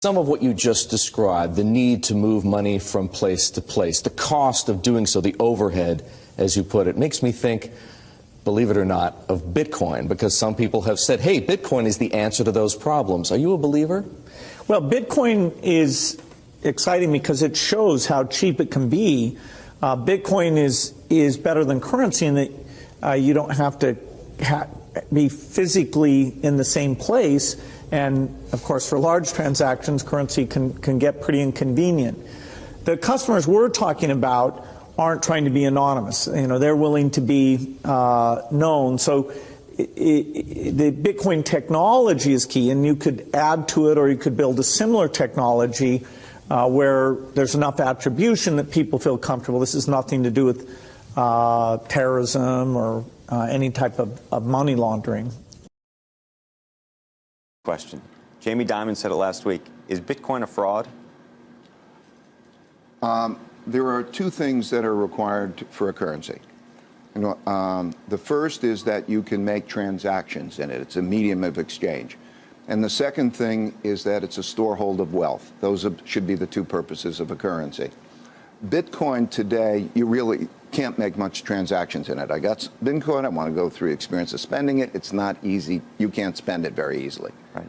Some of what you just described, the need to move money from place to place, the cost of doing so, the overhead, as you put it, makes me think, believe it or not, of Bitcoin, because some people have said, hey, Bitcoin is the answer to those problems. Are you a believer? Well, Bitcoin is exciting because it shows how cheap it can be. Uh, Bitcoin is, is better than currency in that uh, you don't have to ha be physically in the same place and of course, for large transactions, currency can, can get pretty inconvenient. The customers we're talking about aren't trying to be anonymous. You know, they're willing to be uh, known. So it, it, the Bitcoin technology is key, and you could add to it or you could build a similar technology uh, where there's enough attribution that people feel comfortable. This is nothing to do with uh, terrorism or uh, any type of, of money laundering question. Jamie Dimon said it last week. Is Bitcoin a fraud? Um, there are two things that are required for a currency. You know, um, the first is that you can make transactions in it. It's a medium of exchange. And the second thing is that it's a storehold of wealth. Those should be the two purposes of a currency. Bitcoin today, you really can't make much transactions in it. I got Bitcoin, I want to go through the experience of spending it. It's not easy. You can't spend it very easily. Right.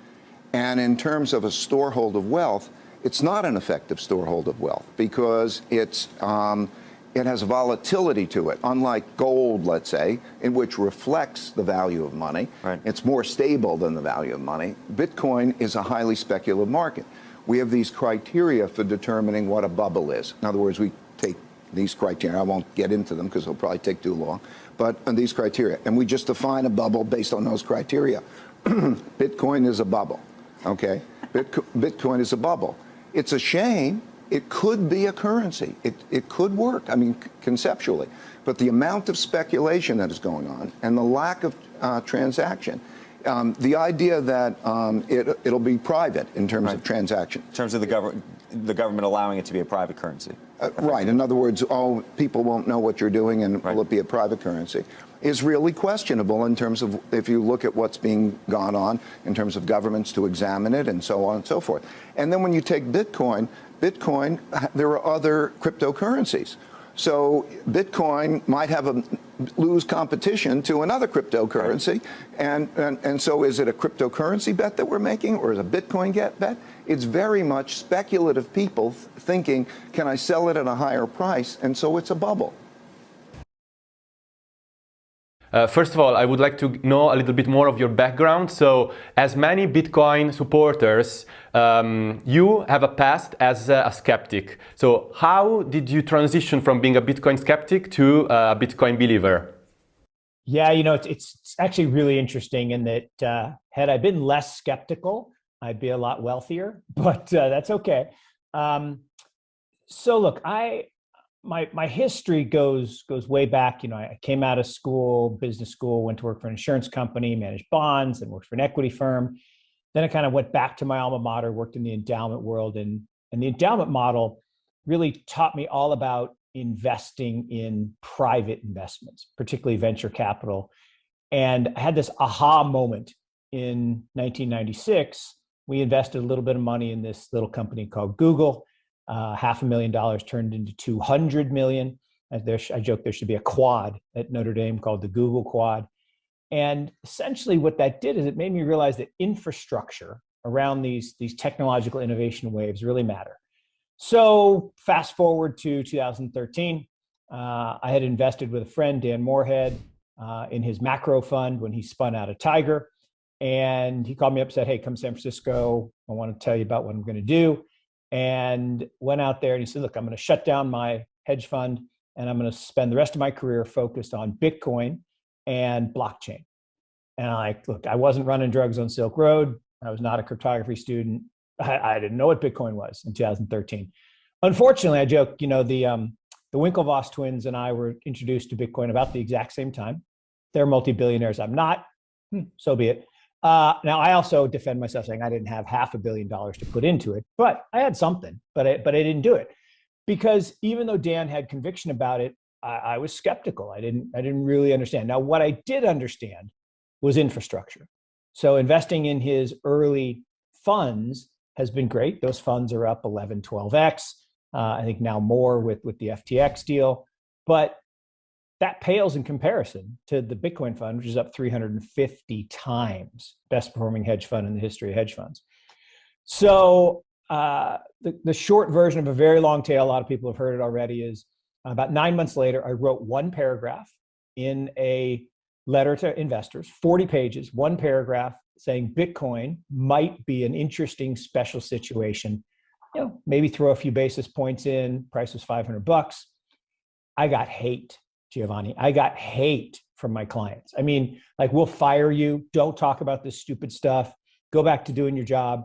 And in terms of a storehold of wealth, it's not an effective storehold of wealth because it's, um, it has volatility to it, unlike gold, let's say, in which reflects the value of money. Right. It's more stable than the value of money. Bitcoin is a highly speculative market. We have these criteria for determining what a bubble is. In other words, we these criteria. I won't get into them because it'll probably take too long. But on these criteria, and we just define a bubble based on those criteria. Bitcoin is a bubble, okay? Bitcoin is a bubble. It's a shame. It could be a currency. It, it could work, I mean, conceptually. But the amount of speculation that is going on and the lack of uh, transaction um, the idea that um, it, will be private in terms right. of transaction. In terms of the government, the government allowing it to be a private currency. Uh, right. In other words, oh, people won't know what you're doing and right. will it be a private currency is really questionable in terms of if you look at what's being gone on in terms of governments to examine it and so on and so forth. And then when you take Bitcoin, Bitcoin, there are other cryptocurrencies. So Bitcoin might have a lose competition to another cryptocurrency. And, and, and so is it a cryptocurrency bet that we're making or is a Bitcoin get bet? It's very much speculative people thinking, can I sell it at a higher price? And so it's a bubble. Uh, first of all, I would like to know a little bit more of your background. So, as many Bitcoin supporters, um, you have a past as a, a, skeptic. So, how did you transition from being a Bitcoin skeptic to a Bitcoin believer? Yeah, you know, it's, it's actually really interesting in that uh, had I been less skeptical, I'd be a lot wealthier, but uh, that's okay. Um, so, look, I my my history goes goes way back. You know, I came out of school, business school, went to work for an insurance company, managed bonds, and worked for an equity firm. Then I kind of went back to my alma mater, worked in the endowment world, and and the endowment model really taught me all about investing in private investments, particularly venture capital. And I had this aha moment in 1996. We invested a little bit of money in this little company called Google uh, half a million dollars turned into 200 million. There, I joke there should be a quad at Notre Dame called the Google Quad. And essentially what that did is it made me realize that infrastructure around these, these technological innovation waves really matter. So fast forward to 2013, uh, I had invested with a friend, Dan Morehead, uh, in his macro fund when he spun out of Tiger. And he called me up and said, hey, come San Francisco. I want to tell you about what I'm going to do and went out there and he said, look, I'm going to shut down my hedge fund and I'm going to spend the rest of my career focused on Bitcoin and blockchain. And I like, look, I wasn't running drugs on Silk Road. I was not a cryptography student. I, I didn't know what Bitcoin was in 2013. Unfortunately, I joke, you know, the, um, the Winklevoss twins and I were introduced to Bitcoin about the exact same time. They're multi-billionaires. I'm not, hmm, so be it. Uh, now, I also defend myself saying I didn't have half a billion dollars to put into it, but I had something, but I, but I didn't do it because even though Dan had conviction about it, I, I was skeptical. I didn't, I didn't really understand. Now, what I did understand was infrastructure. So investing in his early funds has been great. Those funds are up 11, 12x. Uh, I think now more with with the FTX deal, but that pales in comparison to the Bitcoin fund, which is up 350 times, best performing hedge fund in the history of hedge funds. So uh, the, the short version of a very long tale, a lot of people have heard it already, is about nine months later, I wrote one paragraph in a letter to investors, 40 pages, one paragraph saying Bitcoin might be an interesting special situation. You know, maybe throw a few basis points in, price was 500 bucks. I got hate, Giovanni. I got hate from my clients. I mean, like, we'll fire you. Don't talk about this stupid stuff. Go back to doing your job.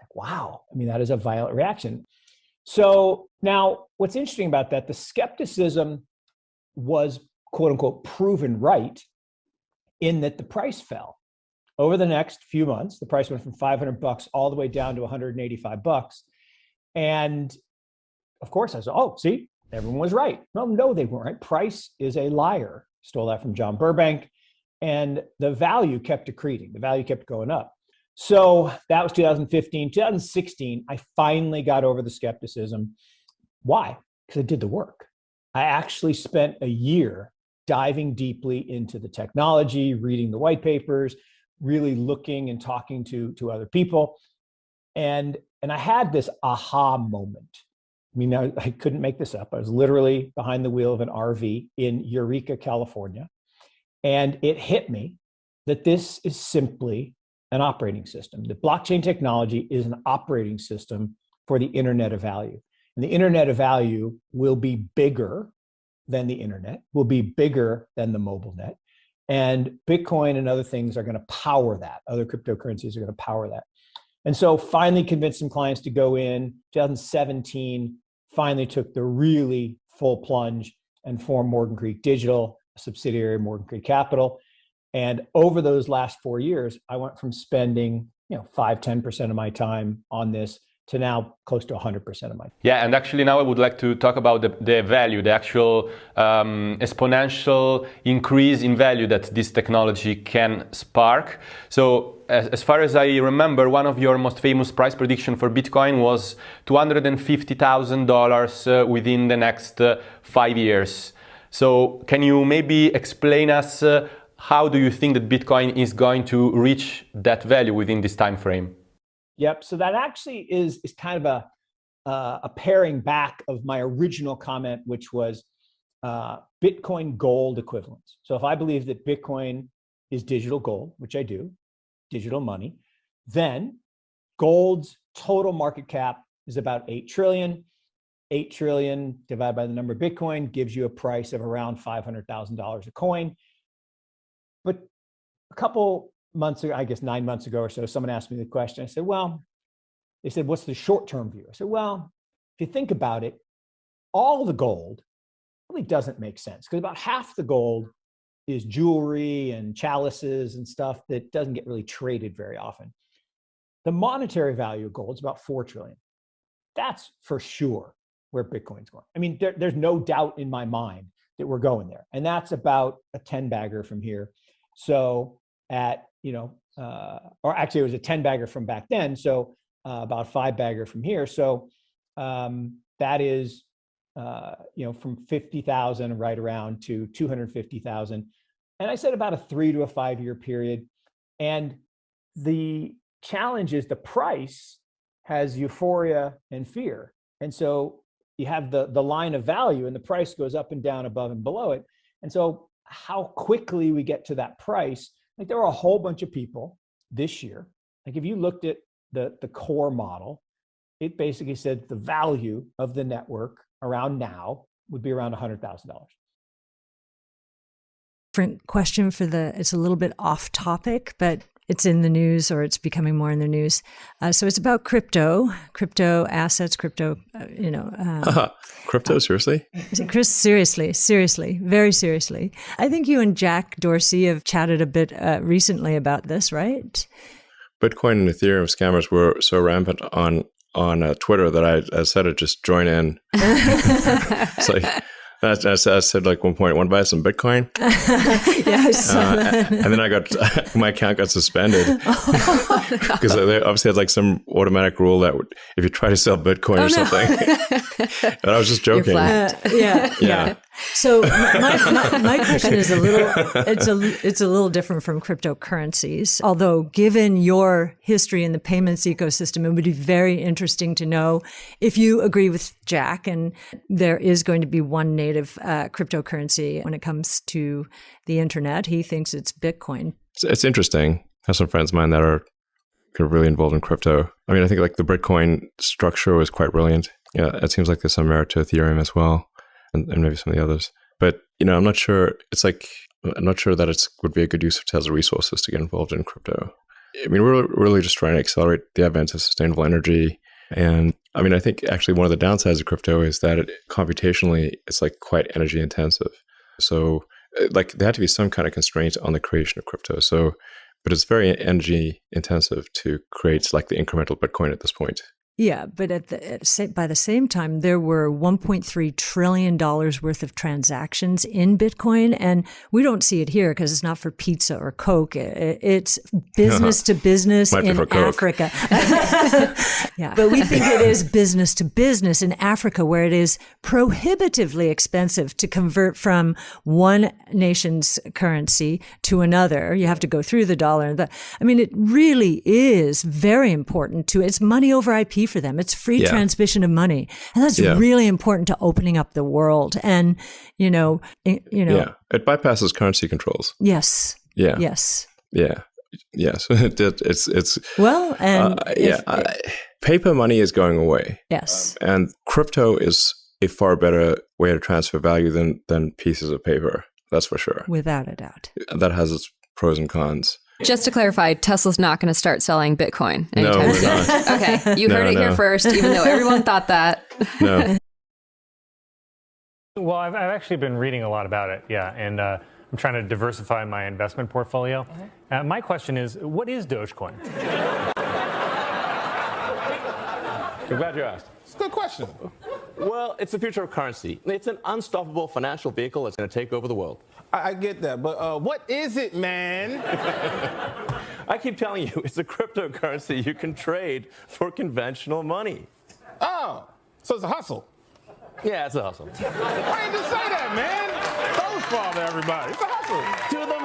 Like, wow. I mean, that is a violent reaction. So now what's interesting about that, the skepticism was quote unquote proven right in that the price fell. Over the next few months, the price went from 500 bucks all the way down to 185 bucks. And of course, I said, oh, see, everyone was right. Well, no, they weren't right. Price is a liar. Stole that from John Burbank. And the value kept accreting, the value kept going up. So that was 2015. 2016, I finally got over the skepticism. Why? Because I did the work. I actually spent a year diving deeply into the technology, reading the white papers, really looking and talking to, to other people. And, and I had this aha moment. I mean, I, I couldn't make this up. I was literally behind the wheel of an RV in Eureka, California. And it hit me that this is simply an operating system. The blockchain technology is an operating system for the internet of value. And the internet of value will be bigger than the internet, will be bigger than the mobile net. And Bitcoin and other things are going to power that. Other cryptocurrencies are going to power that. And so finally convinced some clients to go in 2017, finally took the really full plunge and formed Morgan Creek Digital, a subsidiary of Morgan Creek Capital. And over those last four years, I went from spending, you know, five, 10% of my time on this to now close to 100% of my. Yeah, and actually now I would like to talk about the, the value, the actual um, exponential increase in value that this technology can spark. So as, as, far as I remember, one of your most famous price prediction for Bitcoin was $250,000 uh, within the next uh, five years. So can you maybe explain us uh, how do you think that Bitcoin is going to reach that value within this time frame? Yep. So that actually is is kind of a uh, a paring back of my original comment, which was uh, Bitcoin gold equivalence. So if I believe that Bitcoin is digital gold, which I do, digital money, then gold's total market cap is about 8 trillion. 8 trillion divided by the number of Bitcoin gives you a price of around $500,000 a coin. But a couple months ago, I guess nine months ago or so, someone asked me the question. I said, well, they said, what's the short-term view? I said, well, if you think about it, all the gold really doesn't make sense because about half the gold is jewelry and chalices and stuff that doesn't get really traded very often. The monetary value of gold is about 4 trillion. That's for sure where Bitcoin's going. I mean, there, there's no doubt in my mind that we're going there. And that's about a 10 bagger from here. So at, you know, uh, or actually it was a 10 bagger from back then. So uh, about five bagger from here. So um, that is, uh, you know, from 50,000 right around to 250,000. And I said about a three to a five year period. And the challenge is the price has euphoria and fear. And so you have the, the line of value and the price goes up and down above and below it. And so how quickly we get to that price, like there were a whole bunch of people this year. Like if you looked at the, the core model, it basically said the value of the network around now would be around $100,000. Different question for the, it's a little bit off topic, but it's in the news or it's becoming more in the news. Uh, so it's about crypto, crypto assets, crypto, uh, you know. Um, crypto, seriously? Chris, seriously, seriously, very seriously. I think you and Jack Dorsey have chatted a bit uh, recently about this, right? Bitcoin and Ethereum scammers were so rampant on on uh, Twitter that I, I said it just join in. it's like I, I said, I said like one point, want to buy some Bitcoin? yes. Uh, and then I got my account got suspended because they obviously had like some automatic rule that would, if you try to sell Bitcoin Oh, or no. something, and I was just joking. Uh, yeah, yeah. So my, my, my question is a little it's a it's a little different from cryptocurrencies. Although given your history in the payments ecosystem, it would be very interesting to know if you agree with Jack and there is going to be one native uh, cryptocurrency when it comes to the internet. He thinks it's Bitcoin. It's, it's interesting. I have some friends of mine that are kind of really involved in crypto. I mean, I think like the Bitcoin structure was quite brilliant. Yeah, it seems like there's some merit to Ethereum as well, and, and maybe some of the others. But you know, I'm not sure. It's like I'm not sure that it would be a good use of Tesla resources to get involved in crypto. I mean, we're really just trying to accelerate the advent of sustainable energy. And I mean, I think actually one of the downsides of crypto is that it computationally it's like quite energy intensive. So uh, like there had to be some kind of constraint on the creation of crypto. So but it's very energy intensive to create like the incremental Bitcoin at this point. Yeah, but at the at sa- by the same time, there were 1.3 trillion dollars worth of transactions in Bitcoin, and we don't see it here because it's not for pizza or Coke. I- It's business to business in. Africa. yeah, but we think it is business to business in Africa, where it is prohibitively expensive to convert from one nation's currency to another. You have to go through the dollar. and the- I mean, it really is very important to. It's money over IP for them. It's free Yeah. transmission of money, and that's Yeah. really important to opening up the world. And you know, you know, Yeah, it bypasses currency controls. yes, Yeah, yes. yeah, yes. It's it's Well, and uh, yeah. if- I, paper money is going away, yes, and crypto is a far better way to transfer value than than pieces of paper. That's for sure. without a doubt. That has its pros and cons. Just to clarify, Tesla's not going to start selling Bitcoin No, anytime we're soon. not. Okay, you No, heard it here first, even though everyone thought that. No. Well, I've, I've actually been reading a lot about it, yeah, and uh, I'm trying to diversify my investment portfolio. Uh, my question is, what is Dogecoin? I'm glad you asked. It's a good question. Well, it's the future of currency. It's an unstoppable financial vehicle that's going to take over the world. I, I get that, but uh, what is it, man? I keep telling you, it's a cryptocurrency you can trade for conventional money. Oh, so it's a hustle. Yeah, it's a hustle. Why didn't you say that, man? Don't father everybody. It's a hustle. To